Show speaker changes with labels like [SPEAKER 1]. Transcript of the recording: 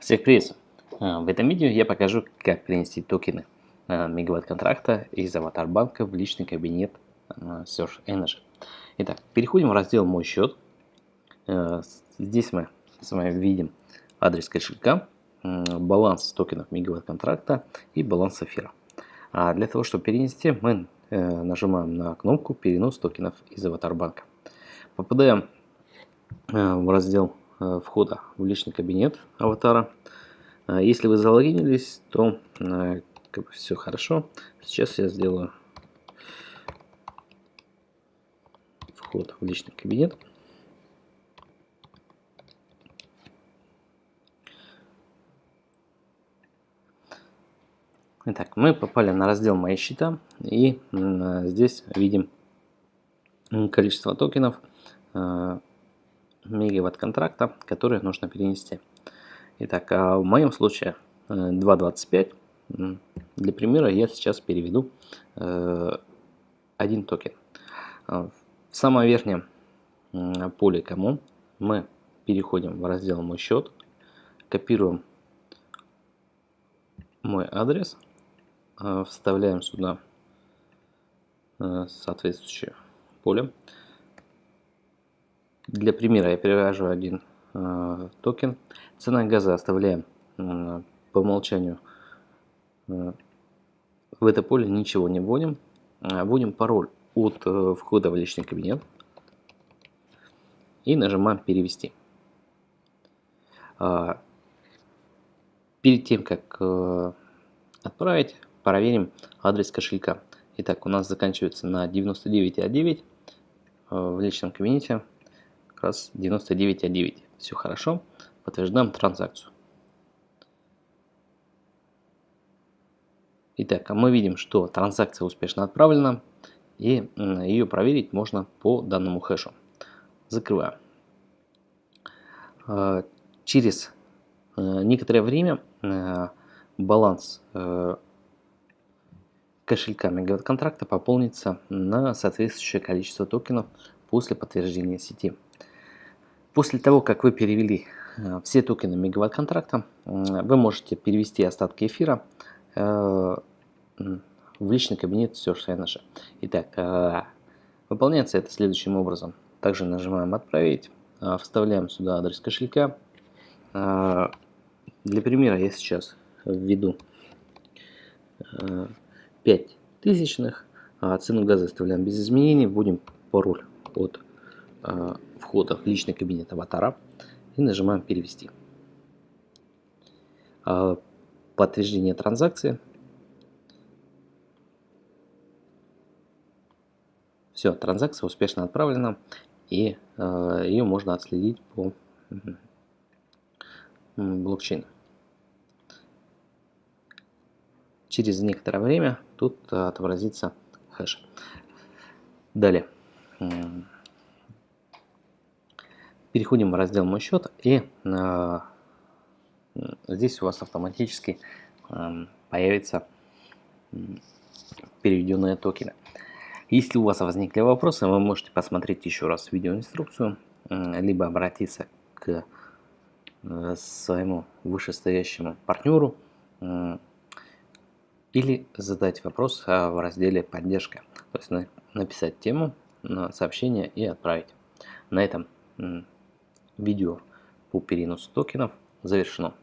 [SPEAKER 1] Всех приветствую! А, в этом видео я покажу, как перенести токены а, мегаватт контракта из аватар банка в личный кабинет а, Search Energy. Итак, переходим в раздел «Мой счет». Здесь мы с вами видим адрес кошелька, баланс токенов мегаватт контракта и баланс эфира. А для того, чтобы перенести, мы э, нажимаем на кнопку «Перенос токенов из аватар банка». Попадаем э, в раздел входа в личный кабинет аватара. А если вы залогинились, то э, как бы все хорошо. Сейчас я сделаю вход в личный кабинет. Итак, мы попали на раздел «Мои счета» и здесь видим количество токенов, э, мегаватт контракта, которые нужно перенести. Итак, а в моем случае 2.25. Э, Для примера я сейчас переведу э, один токен. А, в самом верхнем поле кому мы переходим в раздел «Мой счет», копируем мой адрес, э, вставляем сюда соответствующее поле. Для примера я перевожу один э, токен. Цена газа оставляем э, по умолчанию. Э, в это поле ничего не вводим. Э, вводим пароль от э, входа в личный кабинет. И нажимаем перевести. Э, перед тем, как э, отправить, проверим адрес кошелька. Итак, у нас заканчивается на 99.9 э, в личном кабинете как раз 99.9. Все хорошо. Подтверждаем транзакцию. Итак, а мы видим, что транзакция успешно отправлена. И ее проверить можно по данному хэшу. Закрываем. А, через э, некоторое время э, баланс э, кошелька мегаватт контракта пополнится на соответствующее количество токенов после подтверждения сети. После того, как вы перевели э, все токены мегаватт контракта, вы можете перевести остатки эфира э, в личный кабинет Search Energy. Итак, э, выполняется это следующим образом. Также нажимаем «Отправить», вставляем сюда адрес кошелька. Для примера я сейчас введу 5 тысячных, цену газа оставляем без изменений, вводим пароль от входа в личный кабинет аватара и нажимаем «Перевести». А, подтверждение транзакции. Все, транзакция успешно отправлена и а, ее можно отследить по блокчейну. Через некоторое время тут отобразится хэш. Далее. Переходим в раздел «Мой счет» и э, здесь у вас автоматически э, появятся переведенные токены. Если у вас возникли вопросы, вы можете посмотреть еще раз видеоинструкцию, э, либо обратиться к э, своему вышестоящему партнеру э, или задать вопрос э, в разделе «Поддержка». То есть на, написать тему, на сообщение и отправить. На этом Видео по переносу токенов завершено.